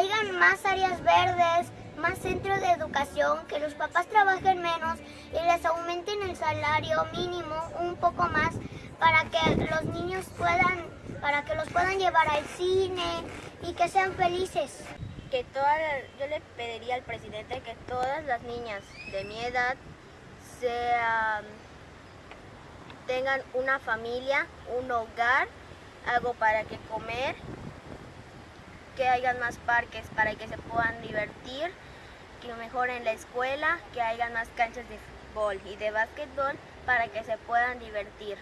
hayan más áreas verdes, más centros de educación, que los papás trabajen menos y les aumenten el salario mínimo un poco más para que los niños puedan, para que los puedan llevar al cine y que sean felices. Que todas, yo le pediría al presidente que todas las niñas de mi edad tengan una familia, un hogar, algo para que comer, que hayan más parques para que se puedan divertir, que mejoren la escuela, que hayan más canchas de fútbol y de básquetbol para que se puedan divertir.